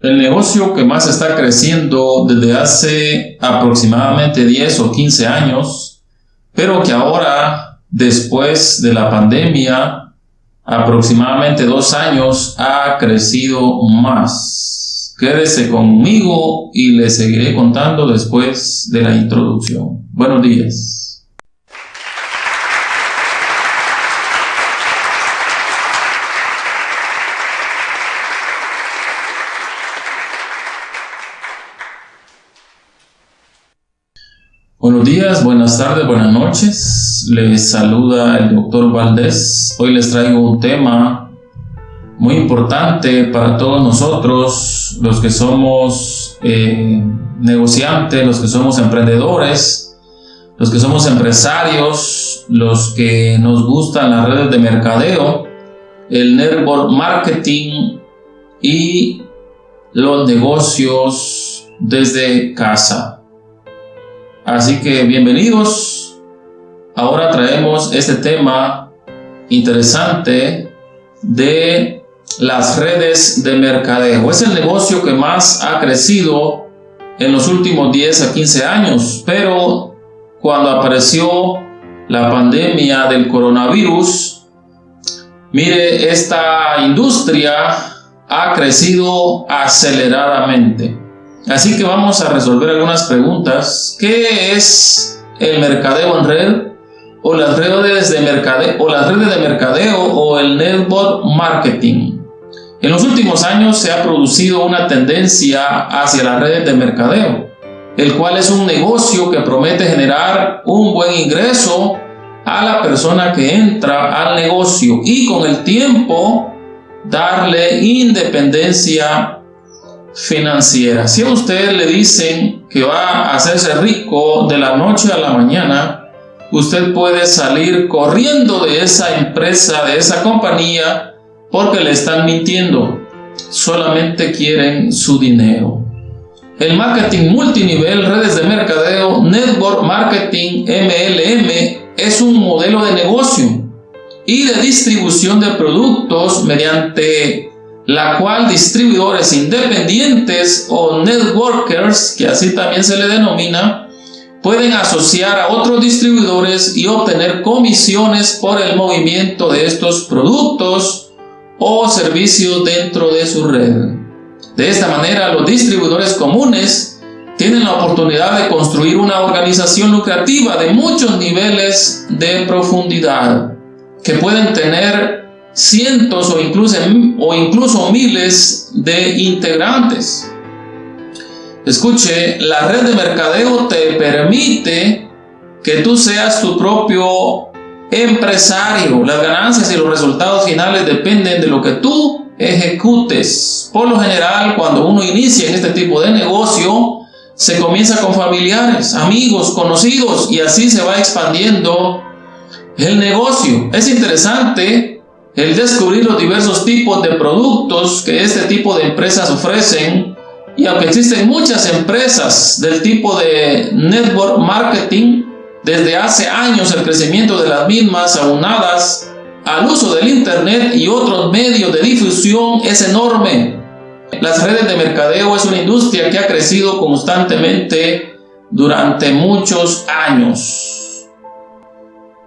El negocio que más está creciendo desde hace aproximadamente 10 o 15 años, pero que ahora, después de la pandemia, aproximadamente dos años, ha crecido más. Quédese conmigo y le seguiré contando después de la introducción. Buenos días. Buenos días, buenas tardes, buenas noches. Les saluda el doctor Valdés. Hoy les traigo un tema muy importante para todos nosotros, los que somos eh, negociantes, los que somos emprendedores, los que somos empresarios, los que nos gustan las redes de mercadeo, el network marketing y los negocios desde casa. Así que bienvenidos. Ahora traemos este tema interesante de las redes de mercadeo. Es el negocio que más ha crecido en los últimos 10 a 15 años, pero cuando apareció la pandemia del coronavirus, mire, esta industria ha crecido aceleradamente. Así que vamos a resolver algunas preguntas. ¿Qué es el mercadeo en red? O las redes de mercadeo, o las redes de mercadeo o el network marketing. En los últimos años se ha producido una tendencia hacia las redes de mercadeo, el cual es un negocio que promete generar un buen ingreso a la persona que entra al negocio y con el tiempo darle independencia financiera. Si a usted le dicen que va a hacerse rico de la noche a la mañana, usted puede salir corriendo de esa empresa, de esa compañía, porque le están mintiendo. Solamente quieren su dinero. El marketing multinivel, redes de mercadeo, network marketing, MLM, es un modelo de negocio y de distribución de productos mediante la cual distribuidores independientes o networkers, que así también se le denomina, pueden asociar a otros distribuidores y obtener comisiones por el movimiento de estos productos o servicios dentro de su red. De esta manera, los distribuidores comunes tienen la oportunidad de construir una organización lucrativa de muchos niveles de profundidad que pueden tener cientos o incluso, o incluso miles de integrantes. Escuche, la red de mercadeo te permite que tú seas tu propio empresario. Las ganancias y los resultados finales dependen de lo que tú ejecutes. Por lo general, cuando uno inicia en este tipo de negocio, se comienza con familiares, amigos, conocidos y así se va expandiendo el negocio. Es interesante el descubrir los diversos tipos de productos que este tipo de empresas ofrecen y aunque existen muchas empresas del tipo de network marketing, desde hace años el crecimiento de las mismas aunadas al uso del internet y otros medios de difusión es enorme. Las redes de mercadeo es una industria que ha crecido constantemente durante muchos años.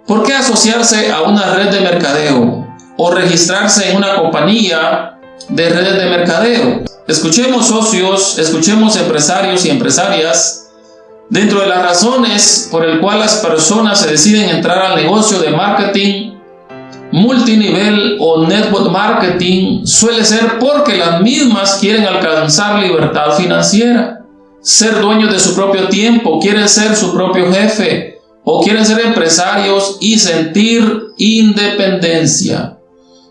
¿Por qué asociarse a una red de mercadeo? O registrarse en una compañía de redes de mercadeo. Escuchemos socios, escuchemos empresarios y empresarias dentro de las razones por el cual las personas se deciden entrar al negocio de marketing multinivel o network marketing suele ser porque las mismas quieren alcanzar libertad financiera, ser dueños de su propio tiempo, quieren ser su propio jefe o quieren ser empresarios y sentir independencia.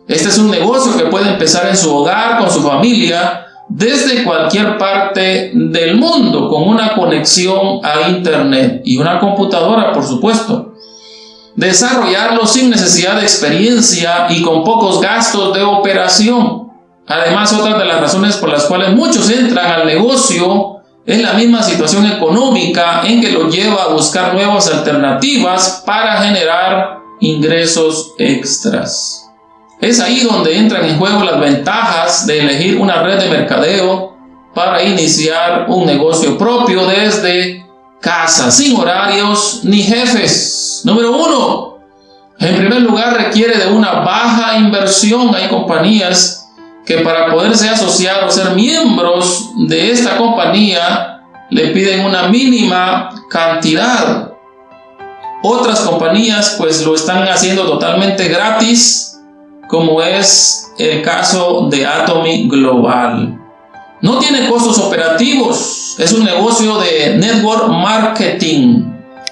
Este es un negocio que puede empezar en su hogar, con su familia, desde cualquier parte del mundo, con una conexión a Internet y una computadora, por supuesto. Desarrollarlo sin necesidad de experiencia y con pocos gastos de operación. Además, otra de las razones por las cuales muchos entran al negocio es la misma situación económica en que lo lleva a buscar nuevas alternativas para generar ingresos extras. Es ahí donde entran en juego las ventajas de elegir una red de mercadeo para iniciar un negocio propio desde casa, sin horarios ni jefes. Número uno, en primer lugar requiere de una baja inversión. Hay compañías que para poderse asociar o ser miembros de esta compañía le piden una mínima cantidad. Otras compañías pues lo están haciendo totalmente gratis, como es el caso de Atomy Global. No tiene costos operativos, es un negocio de network marketing.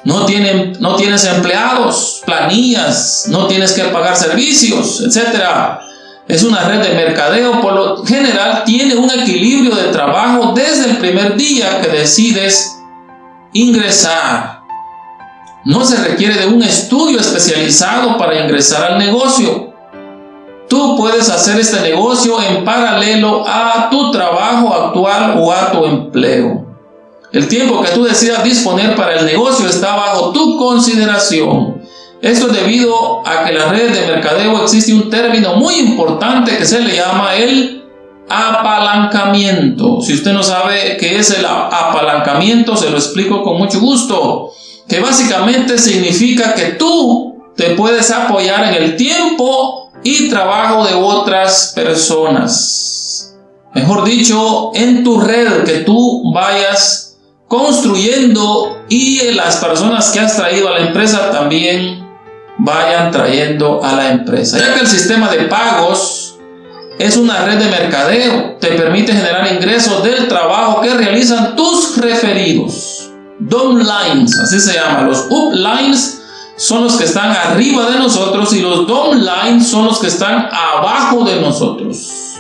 No, tienen, no tienes empleados, planillas, no tienes que pagar servicios, etc. Es una red de mercadeo, por lo general tiene un equilibrio de trabajo desde el primer día que decides ingresar. No se requiere de un estudio especializado para ingresar al negocio. Tú puedes hacer este negocio en paralelo a tu trabajo actual o a tu empleo. El tiempo que tú decidas disponer para el negocio está bajo tu consideración. Esto es debido a que en las redes de mercadeo existe un término muy importante que se le llama el apalancamiento. Si usted no sabe qué es el apalancamiento, se lo explico con mucho gusto. Que básicamente significa que tú te puedes apoyar en el tiempo y trabajo de otras personas. Mejor dicho, en tu red que tú vayas construyendo y las personas que has traído a la empresa también vayan trayendo a la empresa. Ya que el sistema de pagos es una red de mercadeo, te permite generar ingresos del trabajo que realizan tus referidos. Downlines, así se llama. Los uplines son los que están arriba de nosotros y los downline son los que están abajo de nosotros.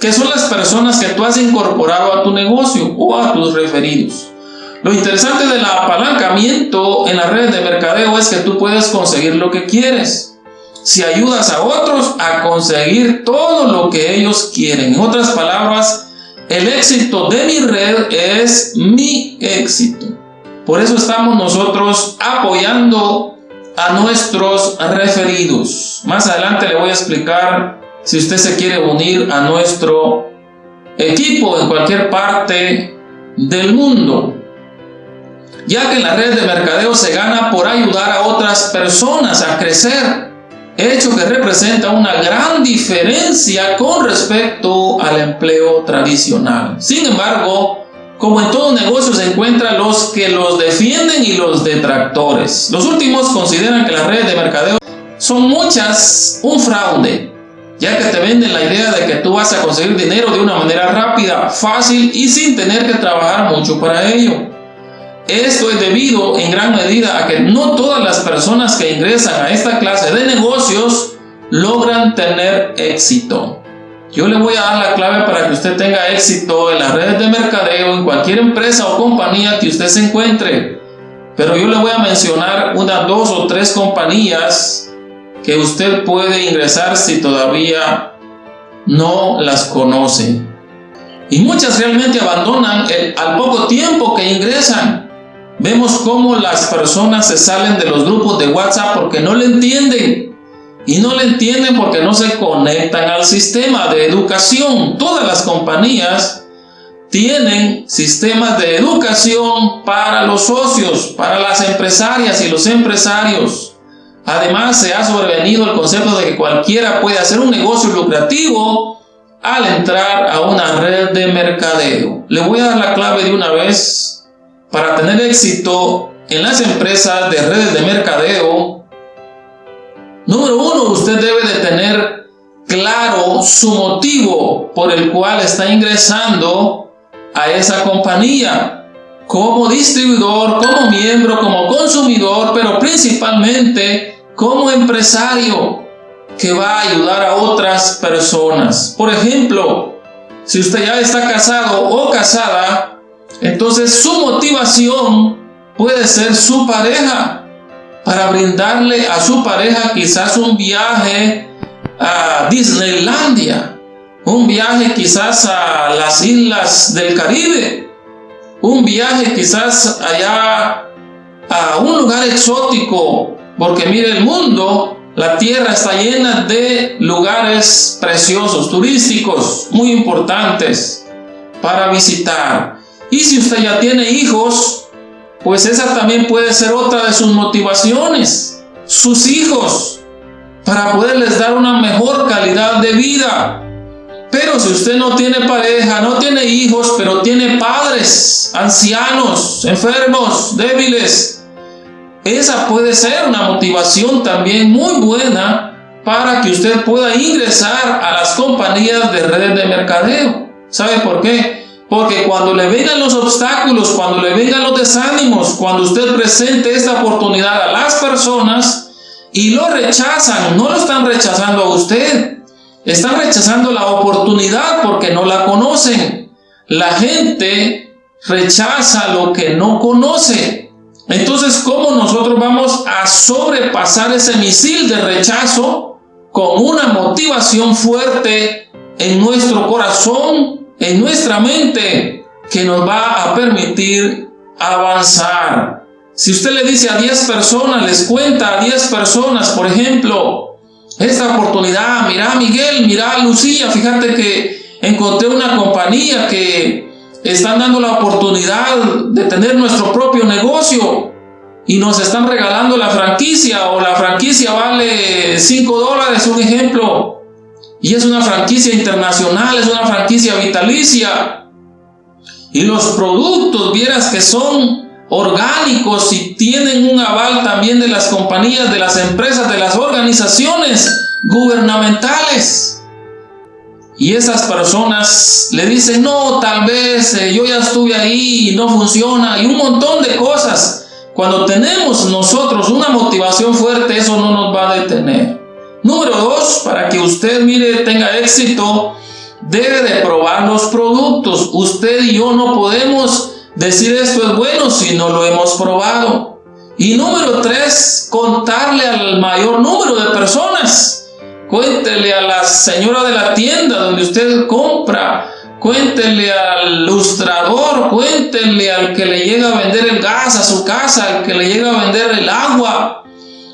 Que son las personas que tú has incorporado a tu negocio o a tus referidos. Lo interesante del apalancamiento en las redes de mercadeo es que tú puedes conseguir lo que quieres. Si ayudas a otros a conseguir todo lo que ellos quieren. En otras palabras, el éxito de mi red es mi éxito. Por eso estamos nosotros apoyando a nuestros referidos. Más adelante le voy a explicar si usted se quiere unir a nuestro equipo en cualquier parte del mundo. Ya que en la red de mercadeo se gana por ayudar a otras personas a crecer, hecho que representa una gran diferencia con respecto al empleo tradicional. Sin embargo, como en todo negocio se encuentran los que los defienden y los detractores. Los últimos consideran que las redes de mercadeo son muchas un fraude, ya que te venden la idea de que tú vas a conseguir dinero de una manera rápida, fácil y sin tener que trabajar mucho para ello. Esto es debido en gran medida a que no todas las personas que ingresan a esta clase de negocios logran tener éxito. Yo le voy a dar la clave para que usted tenga éxito en las redes de mercadeo, en cualquier empresa o compañía que usted se encuentre. Pero yo le voy a mencionar unas dos o tres compañías que usted puede ingresar si todavía no las conoce. Y muchas realmente abandonan al poco tiempo que ingresan. Vemos cómo las personas se salen de los grupos de WhatsApp porque no le entienden y no le entienden porque no se conectan al sistema de educación. Todas las compañías tienen sistemas de educación para los socios, para las empresarias y los empresarios. Además, se ha sobrevenido el concepto de que cualquiera puede hacer un negocio lucrativo al entrar a una red de mercadeo. Le voy a dar la clave de una vez para tener éxito en las empresas de redes de mercadeo Número uno, usted debe de tener claro su motivo por el cual está ingresando a esa compañía como distribuidor, como miembro, como consumidor, pero principalmente como empresario que va a ayudar a otras personas. Por ejemplo, si usted ya está casado o casada, entonces su motivación puede ser su pareja para brindarle a su pareja quizás un viaje a Disneylandia, un viaje quizás a las islas del Caribe, un viaje quizás allá a un lugar exótico, porque mire el mundo, la tierra está llena de lugares preciosos, turísticos, muy importantes. para visitar. Y si usted ya tiene hijos, pues esa también puede ser otra de sus motivaciones. Sus hijos, para poderles dar una mejor calidad de vida. Pero si usted no tiene pareja, no tiene hijos, pero tiene padres, ancianos, enfermos, débiles, esa puede ser una motivación también muy buena para que usted pueda ingresar a las compañías de redes de mercadeo. ¿Sabe por qué? Porque cuando le vengan los obstáculos, cuando le vengan los desánimos, cuando usted presente esta oportunidad a las personas y lo rechazan, no lo están rechazando a usted, están rechazando la oportunidad porque no la conocen. La gente rechaza lo que no conoce. Entonces, ¿cómo nosotros vamos a sobrepasar ese misil de rechazo con una motivación fuerte en nuestro corazón, en nuestra mente, que nos va a permitir avanzar? Si usted le dice a 10 personas, les cuenta a 10 personas, por ejemplo, esta oportunidad, mira Miguel, mira Lucía, fíjate que encontré una compañía que están dando la oportunidad de tener nuestro propio negocio y nos están regalando la franquicia o la franquicia vale 5 dólares, un ejemplo, y es una franquicia internacional, es una franquicia vitalicia. Y los productos, vieras que son orgánicos y tienen un aval también de las compañías, de las empresas, de las organizaciones gubernamentales. Y esas personas le dicen, no, tal vez eh, yo ya estuve ahí y no funciona, y un montón de cosas. Cuando tenemos nosotros una motivación fuerte, eso no nos va a detener. Número dos, para que usted mire, tenga éxito, debe de probar los productos. Usted y yo no podemos Decir esto es bueno si no lo hemos probado. Y número tres, contarle al mayor número de personas. Cuéntele a la señora de la tienda donde usted compra. Cuéntele al ilustrador, cuéntele al que le llega a vender el gas a su casa, al que le llega a vender el agua,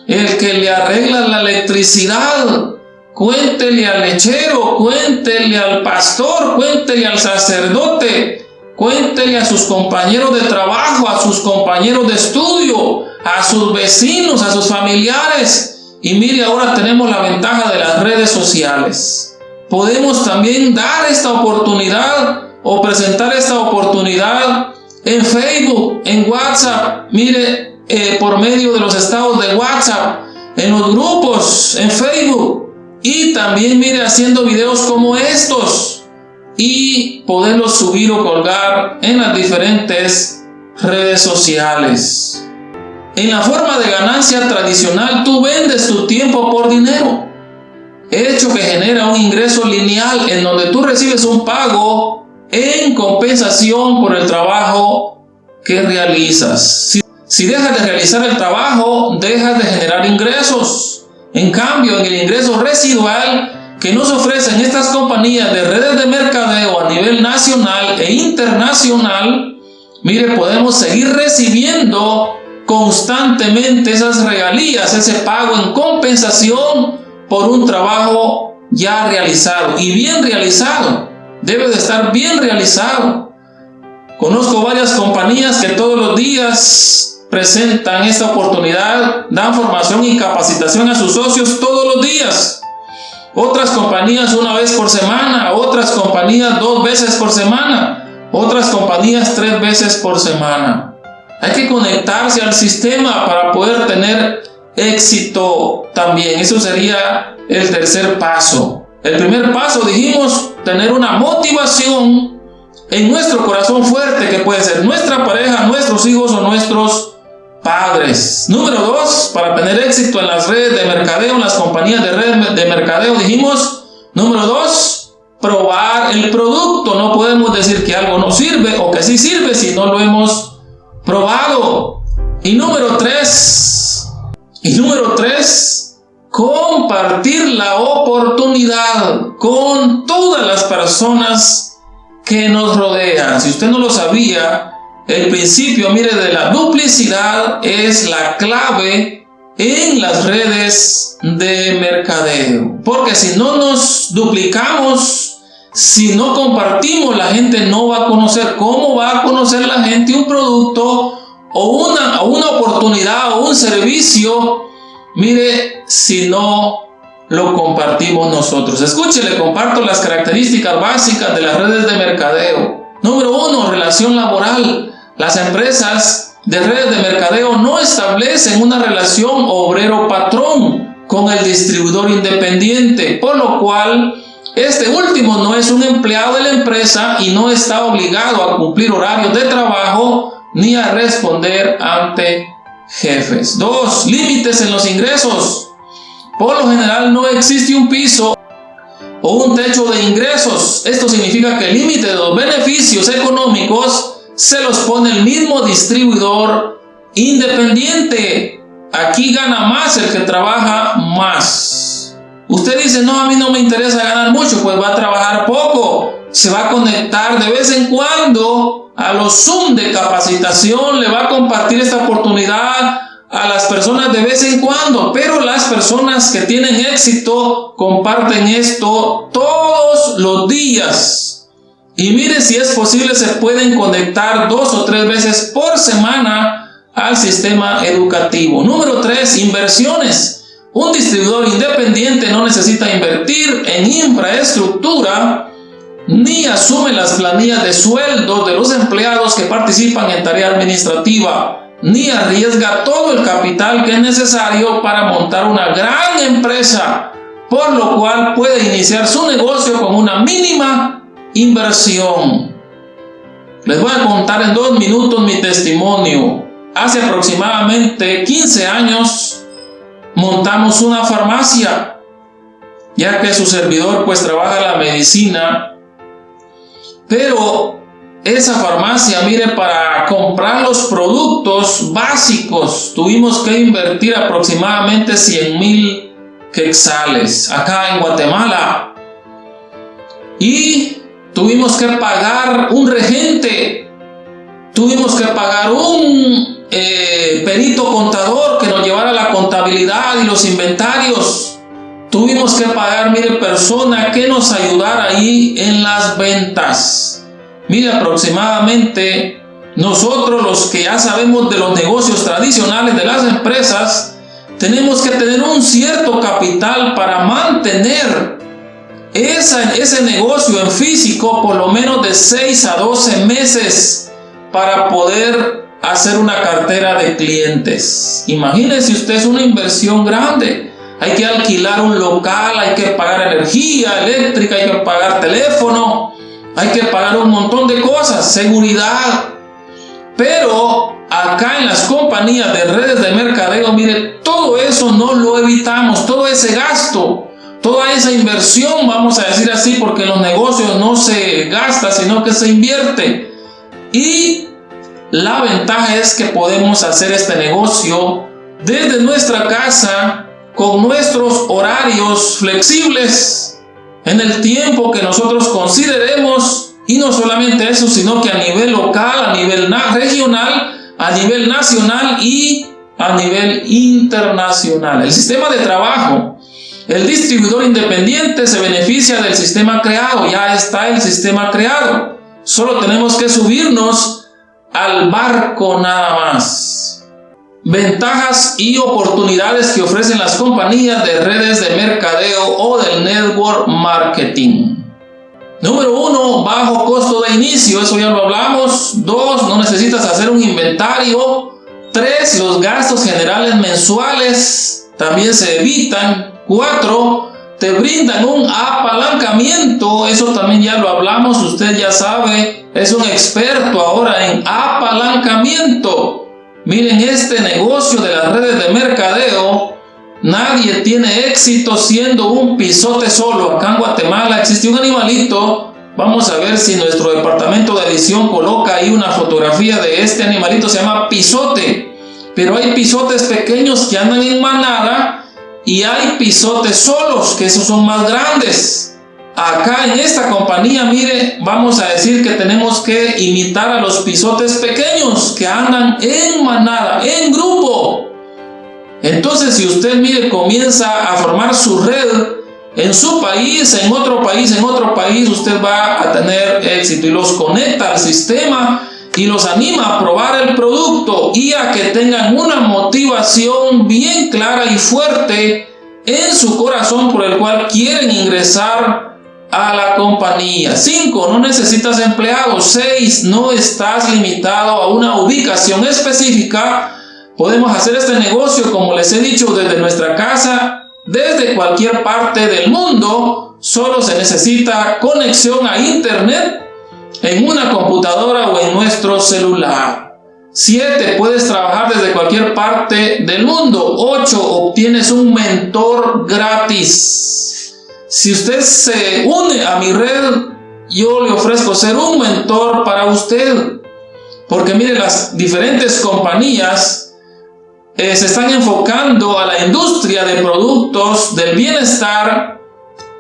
el que le arregla la electricidad, cuéntele al lechero, cuéntele al pastor, cuéntele al sacerdote, Cuéntele a sus compañeros de trabajo, a sus compañeros de estudio, a sus vecinos, a sus familiares. Y mire, ahora tenemos la ventaja de las redes sociales. Podemos también dar esta oportunidad o presentar esta oportunidad en Facebook, en WhatsApp. Mire, eh, por medio de los estados de WhatsApp, en los grupos, en Facebook. Y también mire haciendo videos como estos y poderlo subir o colgar en las diferentes redes sociales. En la forma de ganancia tradicional, tú vendes tu tiempo por dinero, hecho que genera un ingreso lineal en donde tú recibes un pago en compensación por el trabajo que realizas. Si, dejas de realizar el trabajo, dejas de generar ingresos. En cambio, en el ingreso residual, que nos ofrecen estas compañías de redes de mercadeo a nivel nacional e internacional, mire, podemos seguir recibiendo constantemente esas regalías, ese pago en compensación por un trabajo ya realizado y bien realizado. Debe de estar bien realizado. Conozco varias compañías que todos los días presentan esta oportunidad, dan formación y capacitación a sus socios todos los días otras compañías una vez por semana, otras compañías dos veces por semana, otras compañías tres veces por semana. Hay que conectarse al sistema para poder tener éxito también. Eso sería el tercer paso. El primer paso, dijimos, tener una motivación en nuestro corazón fuerte, que puede ser nuestra pareja, nuestros hijos o nuestros padres. Número dos, para tener éxito en las redes de mercadeo, en las compañías de red de mercadeo, dijimos, número dos, probar el producto. No podemos decir que algo no sirve o que sí sirve si no lo hemos probado. Y número tres, y número tres, compartir la oportunidad con todas las personas que nos rodean. Si usted no lo sabía, el principio, mire, de la duplicidad es la clave en las redes de mercadeo. Porque si no nos duplicamos Si no compartimos, la gente no va a conocer. ¿Cómo va a conocer la gente un producto o una, una oportunidad o un servicio? Mire, si no lo compartimos nosotros. Escuche, le comparto las características básicas de las redes de mercadeo. Número uno, relación laboral. Las empresas de redes de mercadeo no establecen una relación obrero-patrón con el distribuidor independiente, por lo cual este último no es un empleado de la empresa y no está obligado a cumplir horarios de trabajo ni a responder ante jefes. Dos, límites en los ingresos. Por lo general no existe un piso o un techo de ingresos. Esto significa que el límite de los beneficios económicos se los pone el mismo distribuidor independiente. Aquí gana más el que trabaja más. Usted dice, no, a mí no me interesa ganar mucho, pues va a trabajar poco. Se va a conectar de vez en cuando a los Zoom de capacitación, le va a compartir esta oportunidad a las personas de vez en cuando, pero las personas que tienen éxito comparten esto todos los días. Y mire si es posible, se pueden conectar dos o tres veces por semana al sistema educativo. Número tres, inversiones. Un distribuidor independiente no necesita invertir en infraestructura ni asume las planillas de sueldo de los empleados que participan en tarea administrativa ni arriesga todo el capital que es necesario para montar una gran empresa, por lo cual puede iniciar su negocio con una mínima inversión. Les voy a contar en dos minutos mi testimonio. Hace aproximadamente 15 años montamos una farmacia, ya que su servidor pues trabaja la medicina, pero esa farmacia, mire, para comprar los productos básicos tuvimos que invertir aproximadamente 100 mil quexales acá en Guatemala. Y tuvimos que pagar un regente, tuvimos que pagar un eh, perito contador que nos llevara la contabilidad y los inventarios. Tuvimos que pagar, mire, persona que nos ayudara ahí en las ventas. Mire, aproximadamente nosotros los que ya sabemos de los negocios tradicionales de las empresas, tenemos que tener un cierto capital para mantener ese negocio en físico por lo menos de 6 a 12 meses para poder hacer una cartera de clientes. Imagínese usted, es una inversión grande. Hay que alquilar un local, hay que pagar energía eléctrica, hay que pagar teléfono, hay que pagar un montón de cosas, seguridad. Pero acá en las compañías de redes de mercadeo, mire, todo eso no lo evitamos, todo ese gasto, toda esa inversión, vamos a decir así, porque los negocios no se gasta, sino que se invierte. Y la ventaja es que podemos hacer este negocio desde nuestra casa, con nuestros horarios flexibles, en el tiempo que nosotros consideremos y no solamente eso, sino que a nivel local, a nivel regional, a nivel nacional y a nivel internacional. El sistema de trabajo. El distribuidor independiente se beneficia del sistema creado, ya está el sistema creado. Solo tenemos que subirnos al barco nada más. Ventajas y oportunidades que ofrecen las compañías de redes de mercadeo o del network marketing. Número uno, bajo costo de inicio, eso ya lo hablamos. Dos, no necesitas hacer un inventario. Tres, los gastos generales mensuales también se evitan. Cuatro, te brindan un apalancamiento, eso también ya lo hablamos, usted ya sabe, es un experto ahora en apalancamiento. Miren, este negocio de las redes de mercadeo, nadie tiene éxito siendo un pisote solo. Acá en Guatemala existe un animalito. Vamos a ver si nuestro departamento de edición coloca ahí una fotografía de este animalito. Se llama pisote. Pero hay pisotes pequeños que andan en manada y hay pisotes solos, que esos son más grandes. Acá en esta compañía, mire, vamos a decir que tenemos que imitar a los pisotes pequeños que andan en manada, en grupo. Entonces, si usted, mire, comienza a formar su red en su país, en otro país, en otro país, usted va a tener éxito y los conecta al sistema y los anima a probar el producto y a que tengan una motivación bien clara y fuerte en su corazón por el cual quieren ingresar a la compañía. 5. No necesitas empleados. 6. No estás limitado a una ubicación específica. Podemos hacer este negocio, como les he dicho, desde nuestra casa, desde cualquier parte del mundo. Solo se necesita conexión a internet en una computadora o en nuestro celular. 7. Puedes trabajar desde cualquier parte del mundo. 8. Obtienes un mentor gratis. Si usted se une a mi red, yo le ofrezco ser un mentor para usted. Porque mire, las diferentes compañías eh, se están enfocando a la industria de productos del bienestar,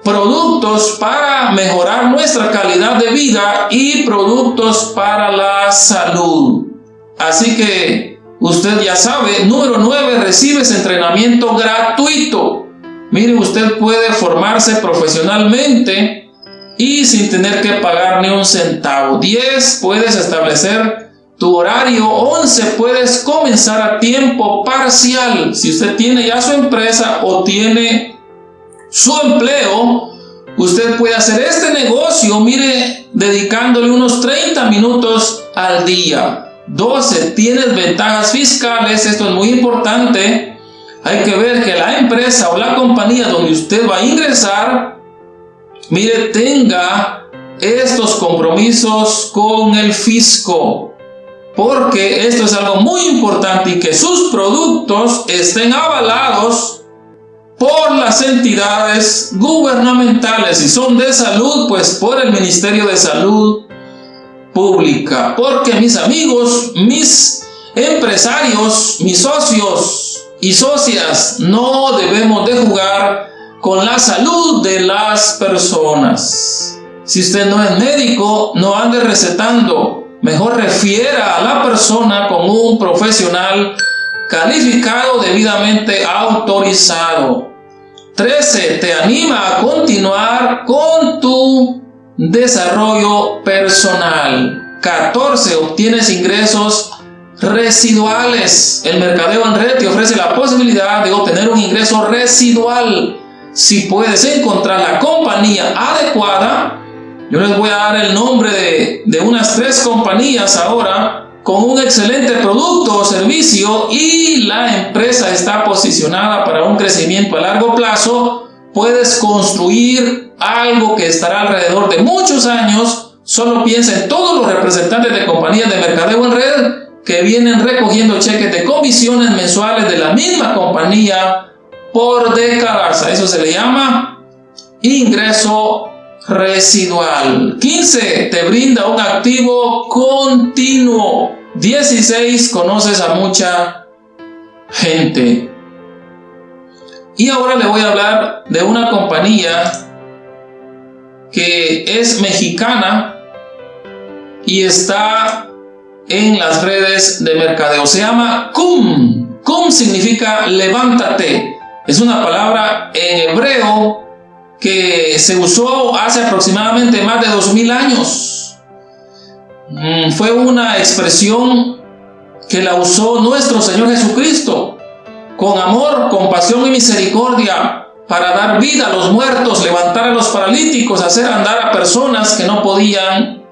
productos para mejorar nuestra calidad de vida y productos para la salud. Así que usted ya sabe, número 9, recibes entrenamiento gratuito. Mire, usted puede formarse profesionalmente y sin tener que pagar ni un centavo. 10. Puedes establecer tu horario. 11. Puedes comenzar a tiempo parcial. Si usted tiene ya su empresa o tiene su empleo, usted puede hacer este negocio, mire, dedicándole unos 30 minutos al día. 12. Tienes ventajas fiscales. Esto es muy importante hay que ver que la empresa o la compañía donde usted va a ingresar, mire, tenga estos compromisos con el fisco. Porque esto es algo muy importante y que sus productos estén avalados por las entidades gubernamentales. Si son de salud, pues por el Ministerio de Salud Pública. Porque mis amigos, mis empresarios, mis socios, y socias, no debemos de jugar con la salud de las personas. Si usted no es médico, no ande recetando. Mejor refiera a la persona con un profesional calificado debidamente autorizado. 13. Te anima a continuar con tu desarrollo personal. 14. Obtienes ingresos residuales. El mercadeo en red te ofrece la posibilidad de obtener un ingreso residual. Si puedes encontrar la compañía adecuada, yo les voy a dar el nombre de, de unas tres compañías ahora con un excelente producto o servicio y la empresa está posicionada para un crecimiento a largo plazo, puedes construir algo que estará alrededor de muchos años. Solo piensa en todos los representantes de compañías de mercadeo en red que vienen recogiendo cheques de comisiones mensuales de la misma compañía por décadas. Eso se le llama ingreso residual. 15. Te brinda un activo continuo. 16. Conoces a mucha gente. Y ahora le voy a hablar de una compañía que es mexicana y está en las redes de mercadeo. Se llama Kum. Kum significa levántate. Es una palabra en hebreo que se usó hace aproximadamente más de 2000 años. Mm, fue una expresión que la usó nuestro Señor Jesucristo con amor, compasión y misericordia para dar vida a los muertos, levantar a los paralíticos, hacer andar a personas que no podían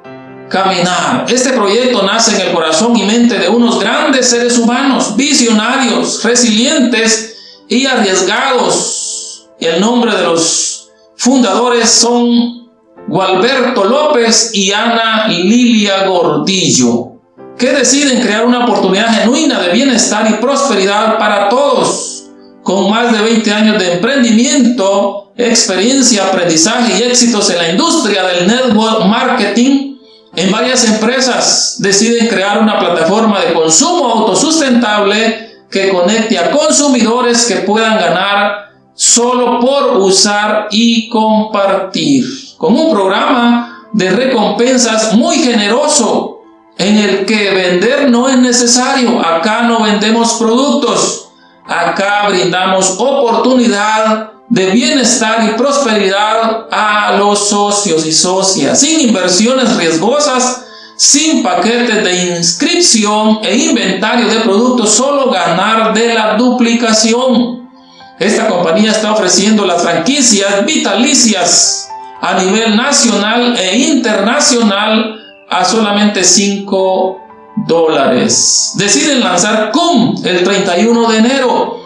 caminar. Este proyecto nace en el corazón y mente de unos grandes seres humanos, visionarios, resilientes y arriesgados. El nombre de los fundadores son Gualberto López y Ana Lilia Gordillo, que deciden crear una oportunidad genuina de bienestar y prosperidad para todos. Con más de 20 años de emprendimiento, experiencia, aprendizaje y éxitos en la industria del network marketing, en varias empresas deciden crear una plataforma de consumo autosustentable que conecte a consumidores que puedan ganar solo por usar y compartir. Con un programa de recompensas muy generoso en el que vender no es necesario. Acá no vendemos productos. Acá brindamos oportunidad de bienestar y prosperidad a los socios y socias, sin inversiones riesgosas, sin paquetes de inscripción e inventario de productos, solo ganar de la duplicación. Esta compañía está ofreciendo las franquicias vitalicias a nivel nacional e internacional a solamente 5 dólares. Deciden lanzar CUM el 31 de enero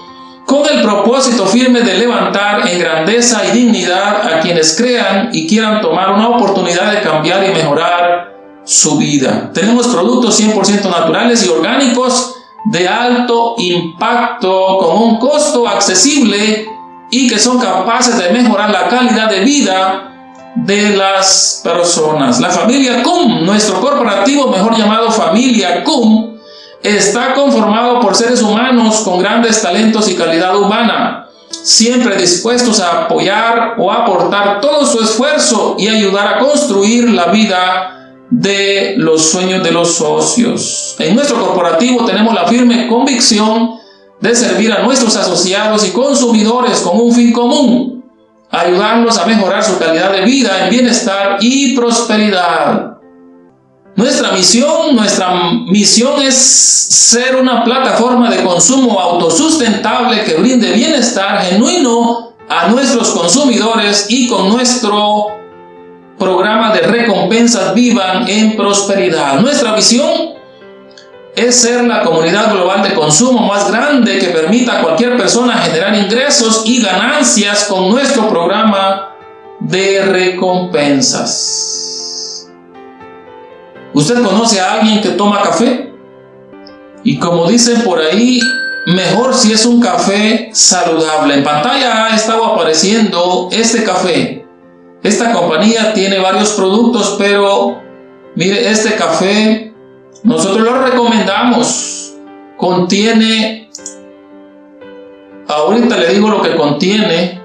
con el propósito firme de levantar en grandeza y dignidad a quienes crean y quieran tomar una oportunidad de cambiar y mejorar su vida. Tenemos productos 100% naturales y orgánicos de alto impacto con un costo accesible y que son capaces de mejorar la calidad de vida de las personas. La familia CUM, nuestro corporativo mejor llamado familia CUM, está conformado por seres humanos con grandes talentos y calidad humana, siempre dispuestos a apoyar o aportar todo su esfuerzo y ayudar a construir la vida de los sueños de los socios. En nuestro corporativo tenemos la firme convicción de servir a nuestros asociados y consumidores con un fin común, ayudarlos a mejorar su calidad de vida en bienestar y prosperidad. Nuestra misión, nuestra misión es ser una plataforma de consumo autosustentable que brinde bienestar genuino a nuestros consumidores y con nuestro programa de recompensas vivan en prosperidad. Nuestra visión es ser la comunidad global de consumo más grande que permita a cualquier persona generar ingresos y ganancias con nuestro programa de recompensas. ¿Usted conoce a alguien que toma café? Y como dicen por ahí, mejor si es un café saludable. En pantalla ha estado apareciendo este café. Esta compañía tiene varios productos, pero mire, este café nosotros lo recomendamos. Contiene, ahorita le digo lo que contiene.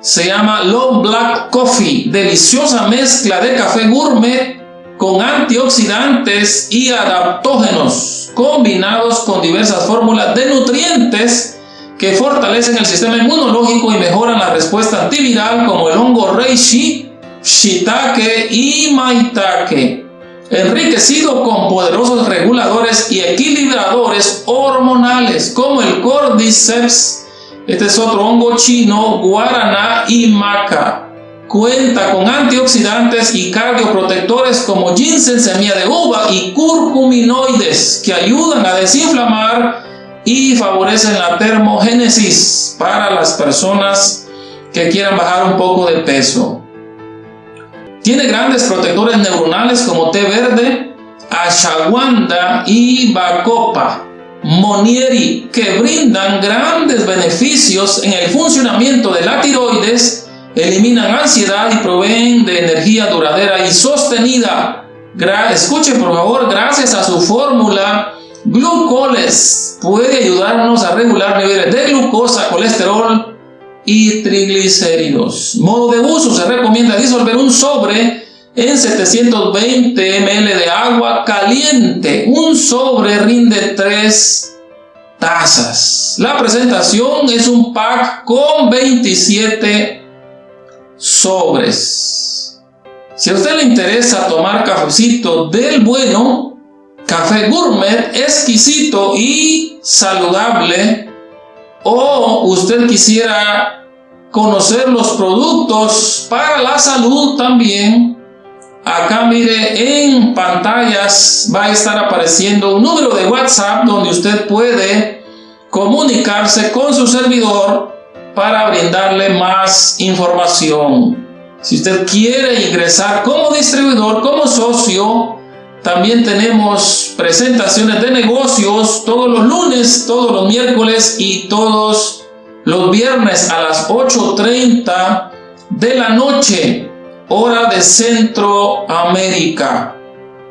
Se llama Long Black Coffee, deliciosa mezcla de café gourmet con antioxidantes y adaptógenos combinados con diversas fórmulas de nutrientes que fortalecen el sistema inmunológico y mejoran la respuesta antiviral como el hongo reishi, shiitake y maitake, enriquecido con poderosos reguladores y equilibradores hormonales como el cordyceps, este es otro hongo chino, guaraná y maca. Cuenta con antioxidantes y cardioprotectores como ginseng, semilla de uva y curcuminoides que ayudan a desinflamar y favorecen la termogénesis para las personas que quieran bajar un poco de peso. Tiene grandes protectores neuronales como té verde, ashwagandha y bacopa, monieri, que brindan grandes beneficios en el funcionamiento de la tiroides eliminan ansiedad y proveen de energía duradera y sostenida. escuche por favor, gracias a su fórmula Glucoles puede ayudarnos a regular niveles de glucosa, colesterol y triglicéridos. Modo de uso, se recomienda disolver un sobre en 720 ml de agua caliente. Un sobre rinde 3 tazas. La presentación es un pack con 27 sobres. Si a usted le interesa tomar cafecito del bueno, café gourmet, exquisito y saludable, o usted quisiera conocer los productos para la salud también, acá mire en pantallas va a estar apareciendo un número de WhatsApp donde usted puede comunicarse con su servidor para brindarle más información. Si usted quiere ingresar como distribuidor, como socio, también tenemos presentaciones de negocios todos los lunes, todos los miércoles y todos los viernes a las 8.30 de la noche, hora de Centroamérica.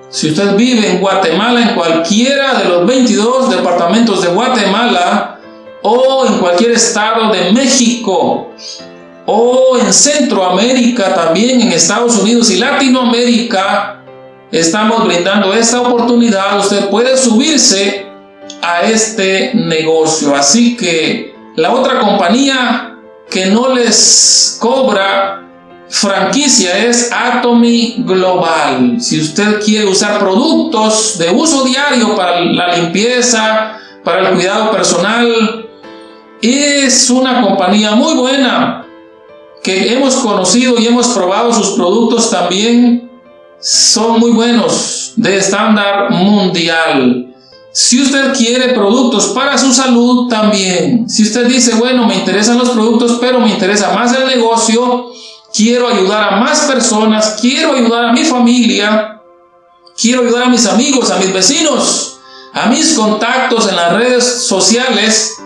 Si usted vive en Guatemala, en cualquiera de los 22 departamentos de Guatemala, o en cualquier estado de México o en Centroamérica también, en Estados Unidos y Latinoamérica, estamos brindando esta oportunidad. Usted puede subirse a este negocio. Así que la otra compañía que no les cobra franquicia es Atomy Global. Si usted quiere usar productos de uso diario para la limpieza, para el cuidado personal, es una compañía muy buena que hemos conocido y hemos probado sus productos también. Son muy buenos, de estándar mundial. Si usted quiere productos para su salud también, si usted dice, bueno, me interesan los productos, pero me interesa más el negocio, quiero ayudar a más personas, quiero ayudar a mi familia, quiero ayudar a mis amigos, a mis vecinos, a mis contactos en las redes sociales,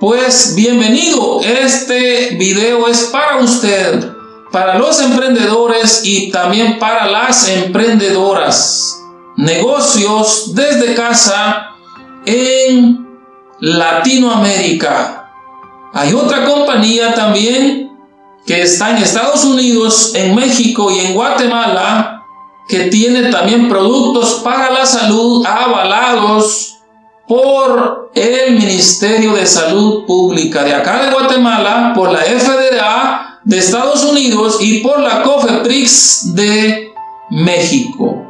pues bienvenido, este video es para usted, para los emprendedores y también para las emprendedoras. Negocios desde casa en Latinoamérica. Hay otra compañía también que está en Estados Unidos, en México y en Guatemala, que tiene también productos para la salud avalados por el Ministerio de Salud Pública de acá de Guatemala, por la FDA de Estados Unidos y por la COFEPRIX de México.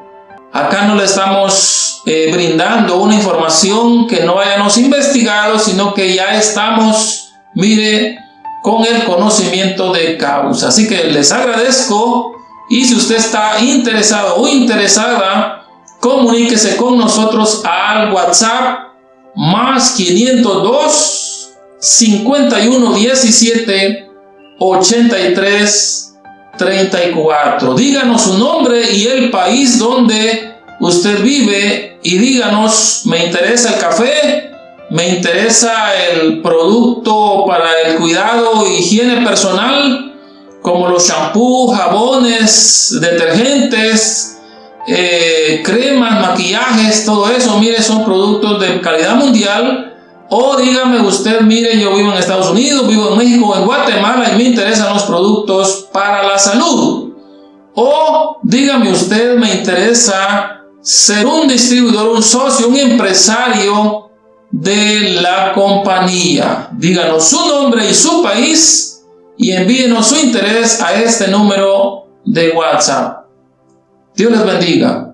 Acá no le estamos eh, brindando una información que no hayamos investigado, sino que ya estamos, mire, con el conocimiento de causa. Así que les agradezco y si usted está interesado o interesada, comuníquese con nosotros al WhatsApp más 502 51 17 83 34. Díganos su nombre y el país donde usted vive y díganos, me interesa el café, me interesa el producto para el cuidado e higiene personal, como los shampoos, jabones, detergentes, eh, cremas, maquillajes, todo eso, mire, son productos de calidad mundial o dígame usted, mire, yo vivo en Estados Unidos, vivo en México, en Guatemala y me interesan los productos para la salud. O dígame usted, me interesa ser un distribuidor, un socio, un empresario de la compañía. Díganos su nombre y su país y envíenos su interés a este número de WhatsApp. Dios les bendiga.